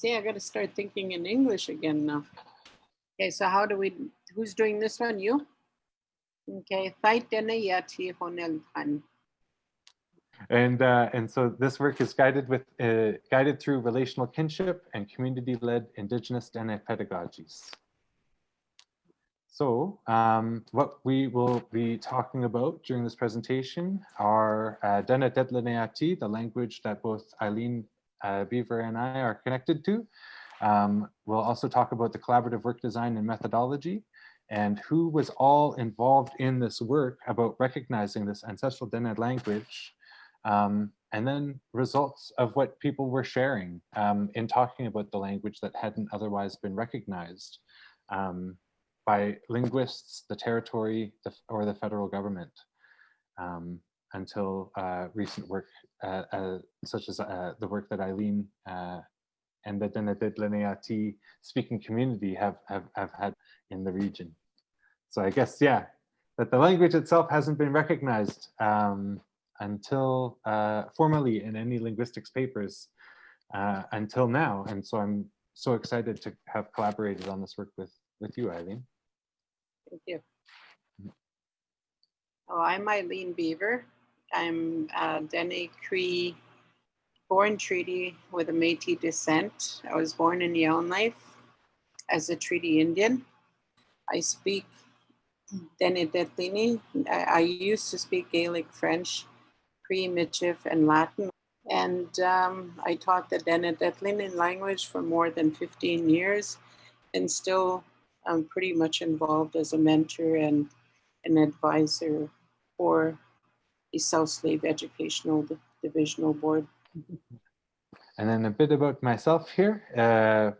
See, I got to start thinking in English again now. Okay, so how do we, who's doing this one? You? Okay, And uh, and so this work is guided with uh, guided through relational kinship and community-led indigenous Dene pedagogies. So um, what we will be talking about during this presentation are uh, Dene Dedleneati, the language that both Eileen uh, Beaver and I are connected to. Um, we'll also talk about the collaborative work design and methodology and who was all involved in this work about recognizing this ancestral Dene language um, and then results of what people were sharing um, in talking about the language that hadn't otherwise been recognized um, by linguists, the territory, the, or the federal government. Um, until uh, recent work such as uh, the work that Eileen uh, and the Denedit speaking community have, have, have had in the region. So I guess, yeah, that the language itself hasn't been recognized um, until uh, formally in any linguistics papers until now. And so I'm so excited to have collaborated on this work with, with you, Eileen. Thank you. Oh, I'm Eileen Beaver. I'm a Dene Cree born treaty with a Métis descent. I was born in Yellowknife as a treaty Indian. I speak Dene Detlini. I, I used to speak Gaelic, French, Cree, Michif, and Latin. And um, I taught the Dene Detlini language for more than 15 years and still I'm pretty much involved as a mentor and an advisor for South Slave Educational Divisional Board. And then a bit about myself here. Uh,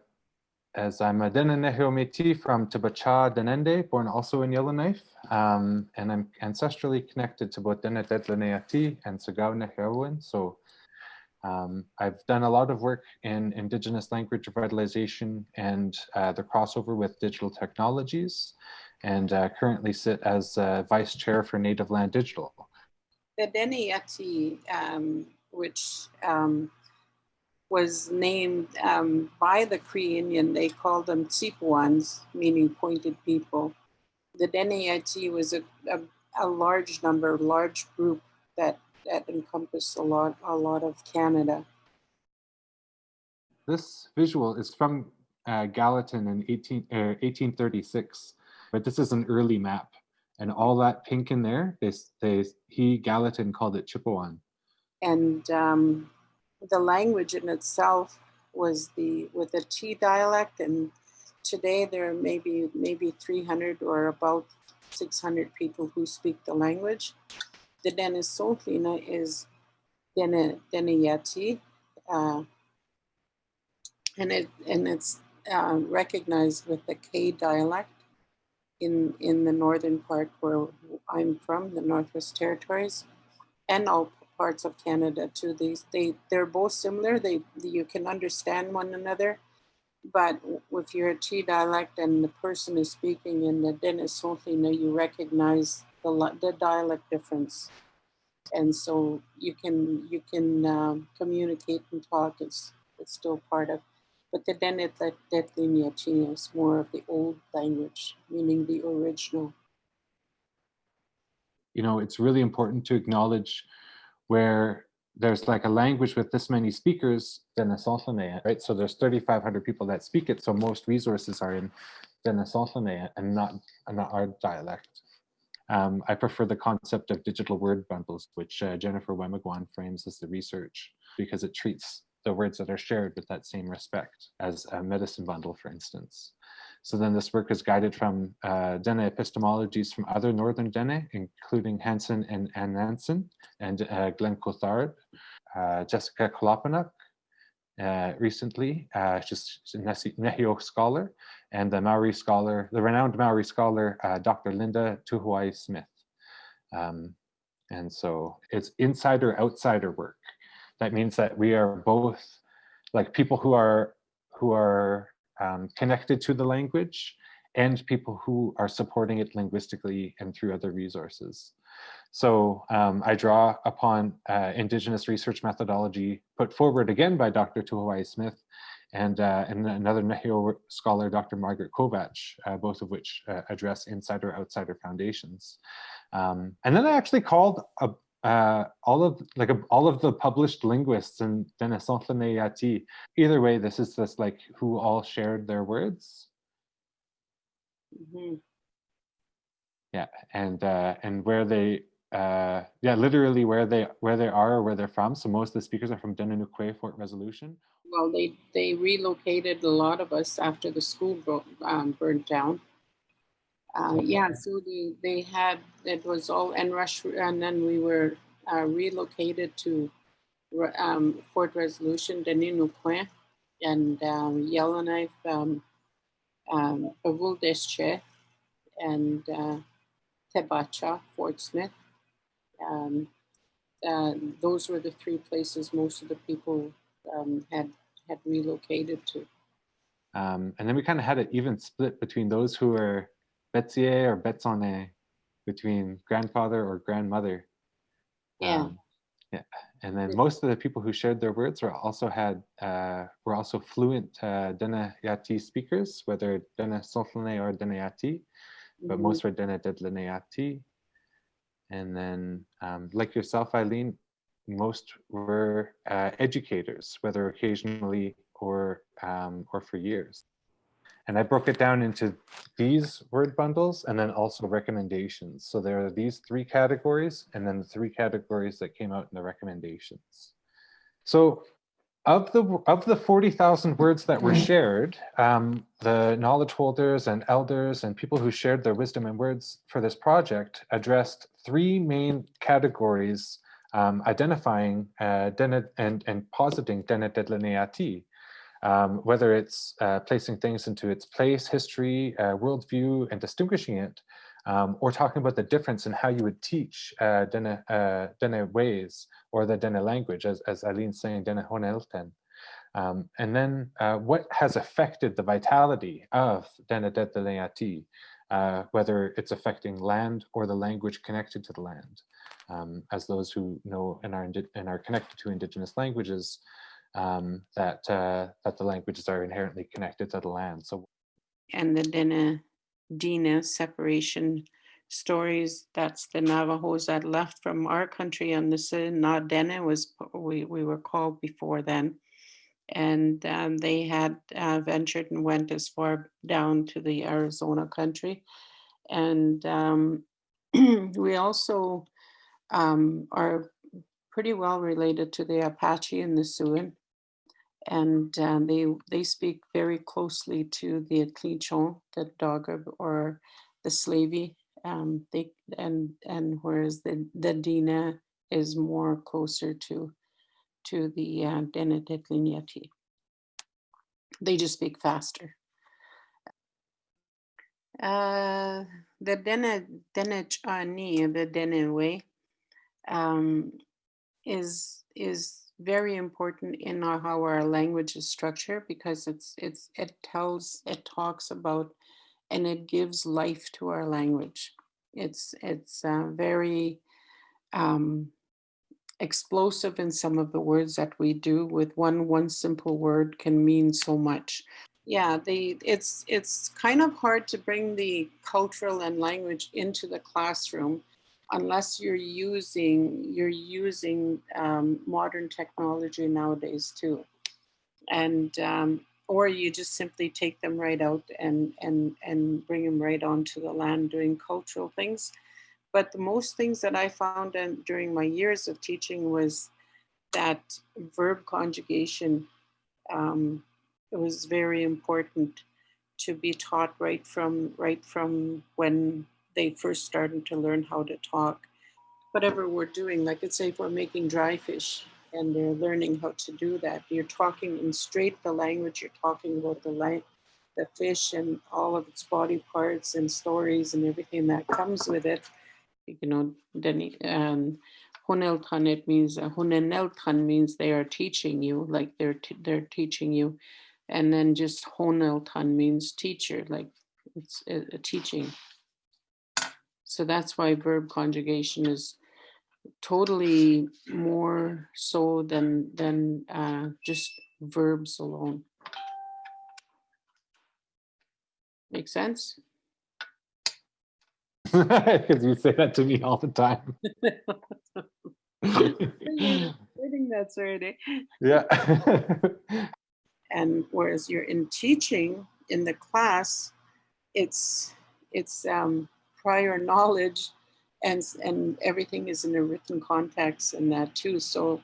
as I'm a Denenehio Métis from Thebacha Denende, born also in Yellowknife, um, and I'm ancestrally connected to both Dene Dedleneati and Sagao Nehiawin. So um, I've done a lot of work in indigenous language revitalization and uh, the crossover with digital technologies, and uh, currently sit as uh, vice chair for Native Land Digital, the um, which um, was named um, by the Cree Indian, they called them Tsipuans, meaning pointed people. The Dene Yati was a, a, a, large number, large group that, that encompassed a lot, a lot of Canada. This visual is from uh, Gallatin in 18, uh, 1836, but this is an early map and all that pink in there, they, they, he, Gallatin, called it Chipewyan. And um, the language in itself was the, with the T dialect, and today there are maybe, maybe 300 or about 600 people who speak the language. The Denisotlina is Deniyati, uh, and, it, and it's uh, recognized with the K dialect in, in the northern part where I'm from, the Northwest Territories, and all parts of Canada too. These they they're both similar. They you can understand one another, but if you're a T dialect and the person is speaking in the Denisotlina, you recognize the the dialect difference, and so you can you can um, communicate and talk. It's it's still part of but the Denet Detlinia is more of the old language, meaning the original. You know, it's really important to acknowledge where there's like a language with this many speakers, Denisothlane, right? So there's 3,500 people that speak it. So most resources are in Denisothlane and not, and not our dialect. Um, I prefer the concept of digital word bundles, which uh, Jennifer Wemigwans frames as the research because it treats the words that are shared with that same respect as a medicine bundle, for instance. So then this work is guided from uh, Dene epistemologies from other Northern Dene, including Hansen and Ann Nansen and uh, Glen Coulthard, uh, Jessica Kolopenuk, uh, recently, uh, she's a Nehio scholar, and the Maori scholar, the renowned Maori scholar, uh, Dr. Linda Tuhiwai Smith. Um, and so it's insider outsider work that means that we are both like people who are who are um, connected to the language and people who are supporting it linguistically and through other resources. So um, I draw upon uh, indigenous research methodology put forward again by Dr. Tuhiwai Smith and, uh, and another Nehio scholar, Dr. Margaret Kovach, uh, both of which uh, address insider outsider foundations. Um, and then I actually called a, uh, all of like a, all of the published linguists in Denisontlane Either way, this is just like who all shared their words. Mhm. Yeah, and uh, and where they uh, yeah, literally where they where they are or where they're from. So most of the speakers are from Denanukwe Fort Resolution. Well, they, they relocated a lot of us after the school um, burnt down. Uh, yeah, so they, they had, it was all, and rush, and then we were uh, relocated to um, Fort Resolution, Denis Deninukwe, and um, Yellowknife, um, um, and uh, Thebacha, Fort Smith. Um, uh, those were the three places most of the people um, had had relocated to. Um, and then we kind of had an even split between those who were Betsier or Betsone, between grandfather or grandmother. Yeah. Um, yeah. And then most of the people who shared their words were also had uh, were also fluent uh, Dene Yati speakers, whether Dene Solflane or Dene Yati, but Mhm. most were Dene Dedlene Yati. And then, um, like yourself, Eileen, most were uh, educators, whether occasionally or um, or for years. And I broke it down into these word bundles and then also recommendations. So there are these three categories and then the three categories that came out in the recommendations. So of the of the 40,000 words that were shared, um, the knowledge holders and elders and people who shared their wisdom and words for this project addressed three main categories um, identifying uh, and, and positing denetedlineati, um, whether it's uh, placing things into its place, history, uh, worldview, and distinguishing it, um, or talking about the difference in how you would teach uh, Dene, uh, Dene ways or the Dene language, as, as Eileen's saying, Dene Honelten. Um, and then uh, what has affected the vitality of Dene Dedleati, uh, whether it's affecting land or the language connected to the land. Um, as those who know and are, and are connected to indigenous languages, um, that, uh, that the languages are inherently connected to the land. So And the Dena Dina separation stories, that's the Navajos that left from our country on the Sinadena was, we, we were called before then. And um, they had uh, ventured and went as far down to the Arizona country. And um, we also um, are pretty well related to the Apache and the Siouan. And um, they they speak very closely to the Atlichon, the Dogrib or the Slavey. Um, they and and whereas the the Dina is more closer to to the uh, Denetitliniati. They just speak faster. Uh, the Dene Denechani, the Dene way, um, is is very important in our, how our language is structured because it's it's it tells it talks about and it gives life to our language. It's it's uh, very um, explosive in some of the words that we do. With one one simple word can mean so much. Yeah, the it's it's kind of hard to bring the cultural and language into the classroom unless you're using you're using um, modern technology nowadays too. And um, or you just simply take them right out and and and bring them right onto the land doing cultural things. But the most things that i found and during my years of teaching was that verb conjugation um, it was very important to be taught right from right from when they first started to learn how to talk. Whatever we're doing, like let's say if we're making dry fish and they're learning how to do that, you're talking in straight the language, you're talking about the lang- the fish and all of its body parts and stories and everything that comes with it. You know, then um, Huneltan, it means uh, Huneneltan means they are teaching you, like they're t- they're teaching you, and then just Honeltan means teacher, like it's a, a teaching. So that's why verb conjugation is totally more so than than uh, just verbs alone. Make sense? Because you say that to me all the time. I think that's right. yeah. And whereas you're in teaching in the class, it's it's um, prior knowledge, and and everything is in a written context and that too. So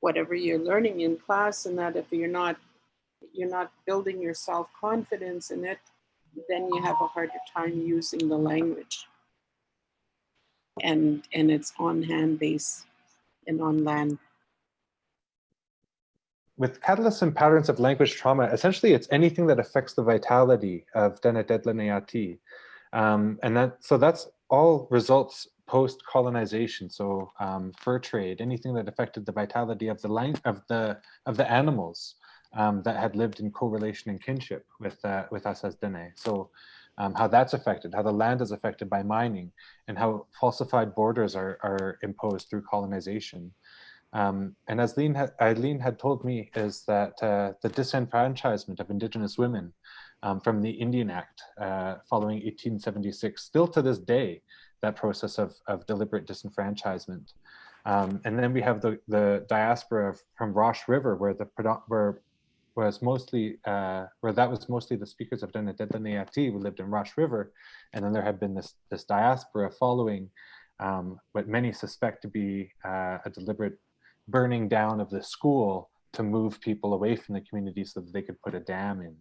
whatever you're learning in class, and that if you're not you're not building your self confidence in it, then you have a harder time using the language. And and it's on hand base and on land. With catalysts and patterns of language trauma, essentially it's anything that affects the vitality of Dena Dedlaneati. Um, and that, so that's all results post-colonization. So um, fur trade, anything that affected the vitality of the lang of the of the animals um, that had lived in correlation and kinship with uh, with us as Dene. So um, how that's affected, how the land is affected by mining, and how falsified borders are are imposed through colonization. Um, and as Lean had, Eileen had told me is that uh, the disenfranchisement of Indigenous women um, from the Indian Act uh, following 1876, still to this day, that process of, of deliberate disenfranchisement. Um, and then we have the, the diaspora from Rocher River, where the where was mostly uh, where that was mostly the speakers of Denadetlaneati who lived in Rocher River, and then there had been this this diaspora following um, what many suspect to be uh, a deliberate burning down of the school to move people away from the community so that they could put a dam in.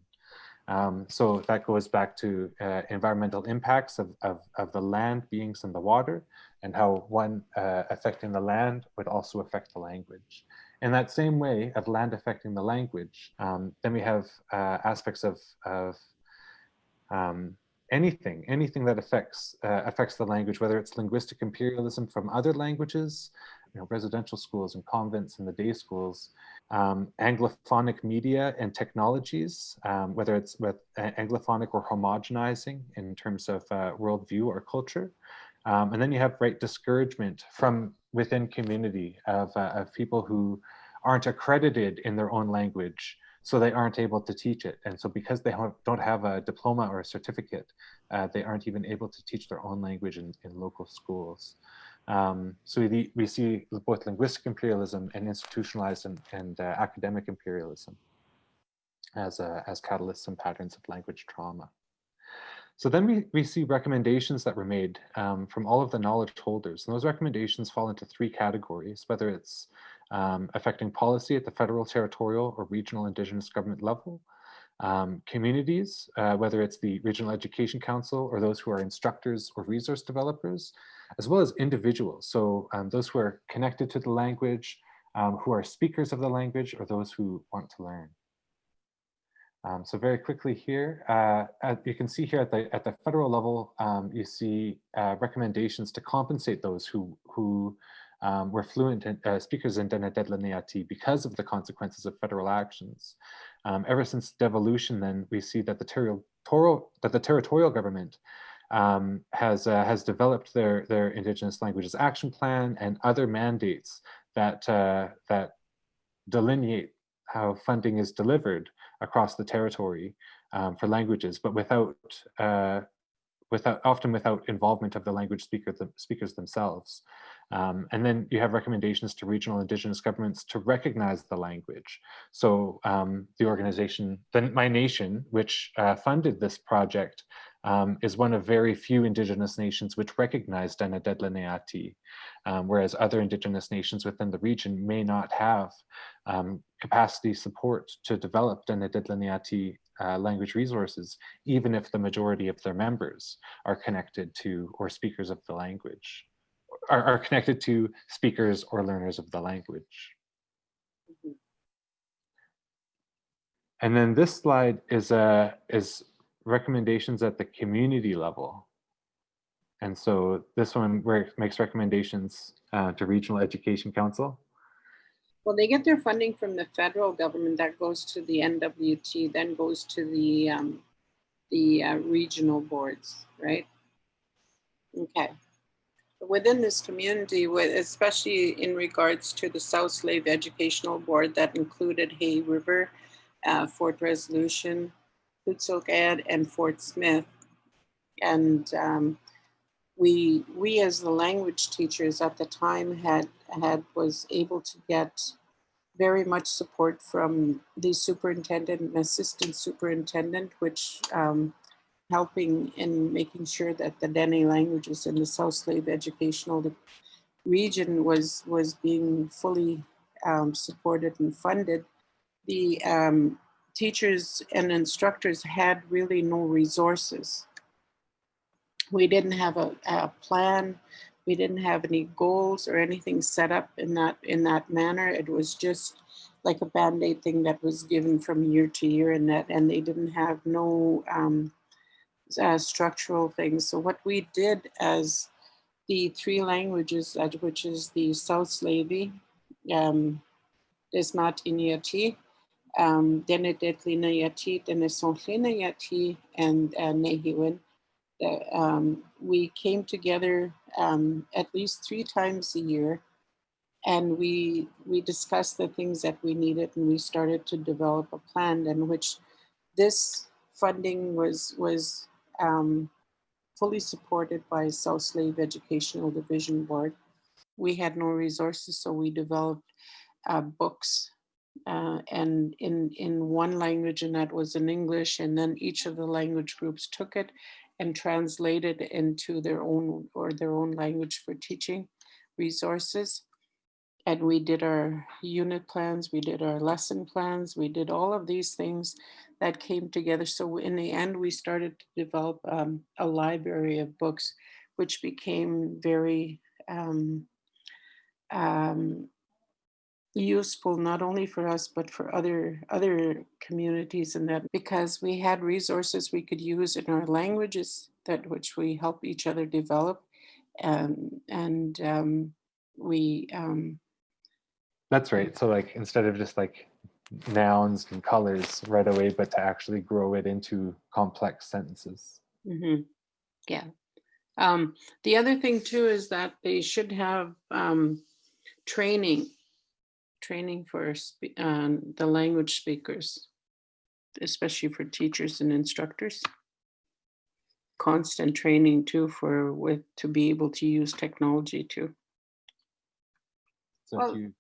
Um, so that goes back to uh, environmental impacts of, of, of, the land, beings, and the water, and how one uh, affecting the land would also affect the language. In that same way of land affecting the language, um, then we have uh, aspects of, of um, anything, anything that affects uh, affects the language, whether it's linguistic imperialism from other languages, you know, residential schools and convents and the day schools, um, Anglophonic media and technologies, um, whether it's with uh, Anglophonic or homogenizing in terms of uh, worldview or culture. Um, and then you have right discouragement from within community of, uh, of people who aren't accredited in their own language, so they aren't able to teach it. And so because they don't have a diploma or a certificate, uh, they aren't even able to teach their own language in, in local schools. Um, so we, we see both linguistic imperialism and institutionalized and, and uh, academic imperialism as, uh, as catalysts and patterns of language trauma. So then we, we see recommendations that were made um, from all of the knowledge holders. And those recommendations fall into three categories, whether it's um, affecting policy at the federal, territorial, or regional indigenous government level, um, communities, uh, whether it's the Regional Education Council or those who are instructors or resource developers, as well as individuals. So um, those who are connected to the language, um, who are speakers of the language, or those who want to learn. Um, so very quickly here, uh, at, you can see here at the at the federal level, um, you see uh, recommendations to compensate those who who um, were fluent in, uh, speakers in Denadedlaneati because of the consequences of federal actions. Um, ever since devolution, then we see that the territorial that the territorial government um, has uh, has developed their their Indigenous languages action plan and other mandates that uh, that delineate how funding is delivered across the territory um, for languages, but without uh, without often without involvement of the language speaker, the speakers themselves. Um, and then you have recommendations to regional indigenous governments to recognize the language. So um, the organization, the My Nation, which uh, funded this project, um, is one of very few indigenous nations which recognize Denadedlaneati, um, whereas other indigenous nations within the region may not have um, capacity support to develop Denadedlaneati uh, language resources, even if the majority of their members are connected to or speakers of the language, are, are connected to speakers or learners of the language. And then this slide is, uh, is recommendations at the community level. And so this one makes recommendations uh, to Regional Education Council. Well, they get their funding from the federal government that goes to the NWT, then goes to the um, the uh, regional boards, right? Okay. Within this community, with, especially in regards to the South Slave Educational Board that included Hay River, uh, Fort Resolution, Hutsuk Ed, and Fort Smith. And um, we, we as the language teachers at the time had, had was able to get very much support from the superintendent and assistant superintendent, which um, helping in making sure that the Dene languages in the South Slave educational region was, was being fully um, supported and funded. The um, teachers and instructors had really no resources. We didn't have a, a plan. We didn't have any goals or anything set up in that in that manner. It was just like a band-aid thing that was given from year to year and that and they didn't have no um, uh, structural things. So what we did as the three languages, which is the South Slavey, um, Desmat Inyati, um, Denedetlina Yati, Denesonhlina Yati, and uh, Nehiwin, um, we came together um, at least three times a year. And we we discussed the things that we needed and we started to develop a plan in which this funding was was um, fully supported by South Slave Educational Division Board. We had no resources, so we developed uh, books uh, and in, in one language, and that was in English, and then each of the language groups took it and translated into their own or their own language for teaching resources and we did our unit plans, we did our lesson plans, we did all of these things that came together. So in the end, we started to develop um, a library of books, which became very um, um, useful not only for us but for other other communities and that because we had resources we could use in our languages that which we help each other develop and and um, we um, That's right. So like instead of just like nouns and colors right away, but to actually grow it into complex sentences. Mhm. Yeah. Um, the other thing too is that they should have um, training, training for um, the language speakers, especially for teachers and instructors. Constant training too for with to be able to use technology too. So Well, if you,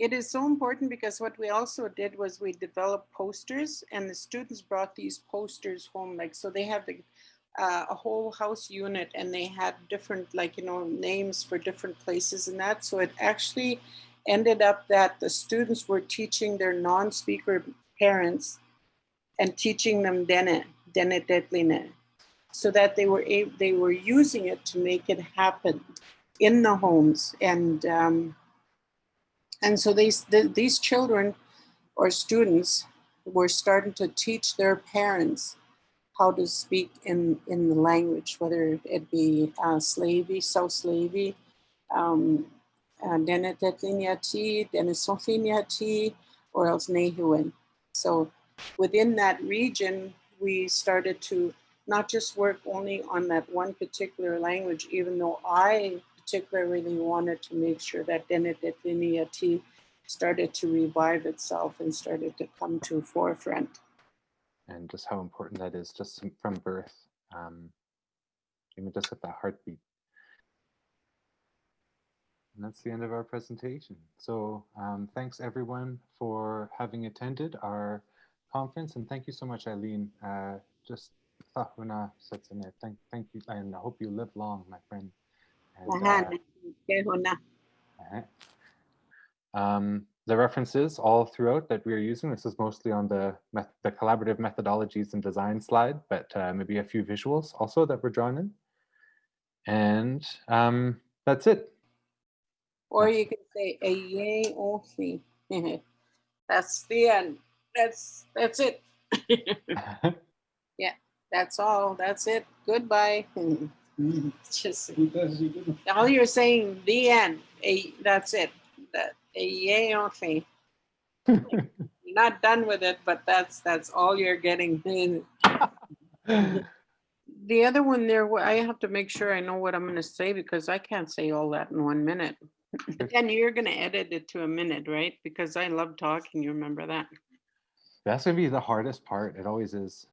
It is so important because what we also did was we developed posters and the students brought these posters home. Like, so they have the, uh, a whole house unit and they had different, like, you know, names for different places and that. So it actually ended up that the students were teaching their non-speaker parents and teaching them Dene, Dene Detline, so that they were able, they were using it to make it happen in the homes. And, um, and so these, the, these children or students were starting to teach their parents how to speak in, in the language, whether it be uh, Slavey, South Slavey, um, uh, or else Nehuan. So within that region, we started to not just work only on that one particular language, even though I particularly wanted to make sure that Denetetliniati started to revive itself and started to come to forefront. and just how important that is just from- birth. Um, even just at that heartbeat. And that's the end of our presentation. So um, thanks everyone for having attended our conference and thank you so much, Eileen. Uh, just satsane. thank, thank you and I hope you live long, my friend. Um, the references all throughout that we are using, this is mostly on the, the collaborative methodologies and design slide, but uh, maybe a few visuals also that were drawn in. And um, that's it. Or you could say a yay ofi. That's the end. That's that's it. Yeah, that's all. That's it. Goodbye. Just all you're saying the end. A that's it. That a yay ofi. Not done with it, but that's that's all you're getting. The other one there, I have to make sure I know what I'm gonna say because I can't say all that in one minute. And you're gonna edit it to a minute, right? Because I love talking, you remember that? That's gonna be the hardest part. It always is.